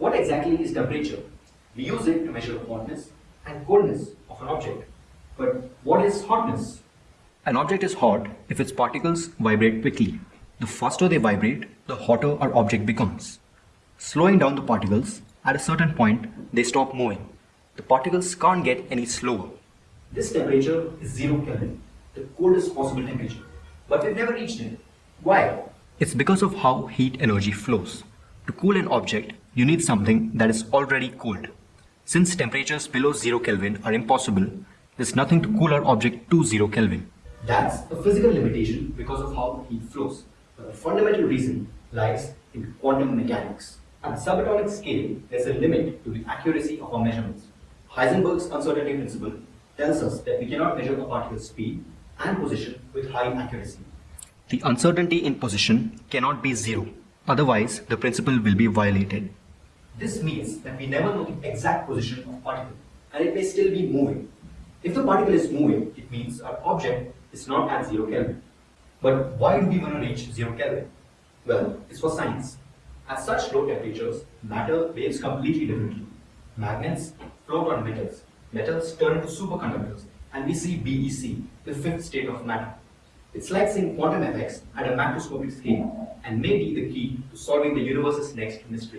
What exactly is temperature? We use it to measure hotness and coldness of an object. But what is hotness? An object is hot if its particles vibrate quickly. The faster they vibrate, the hotter our object becomes. Slowing down the particles, at a certain point, they stop moving. The particles can't get any slower. This temperature is 0 Kelvin, the coldest possible temperature. But we've never reached it. Why? It's because of how heat energy flows. To cool an object, you need something that is already cooled. Since temperatures below 0 Kelvin are impossible, there's nothing to cool our object to 0 Kelvin. That's a physical limitation because of how heat flows. But the fundamental reason lies in quantum mechanics. At the subatomic scale, there's a limit to the accuracy of our measurements. Heisenberg's uncertainty principle tells us that we cannot measure a particle's speed and position with high accuracy. The uncertainty in position cannot be zero, otherwise the principle will be violated. This means that we never know the exact position of particle and it may still be moving. If the particle is moving, it means our object is not at 0 Kelvin. But why do we want to reach 0 Kelvin? Well, it's for science. At such low temperatures, matter behaves completely differently. Magnets float on metals. Metals turn into superconductors and we see BEC, the fifth state of matter. It's like seeing quantum effects at a macroscopic scale and may be the key to solving the universe's next mystery.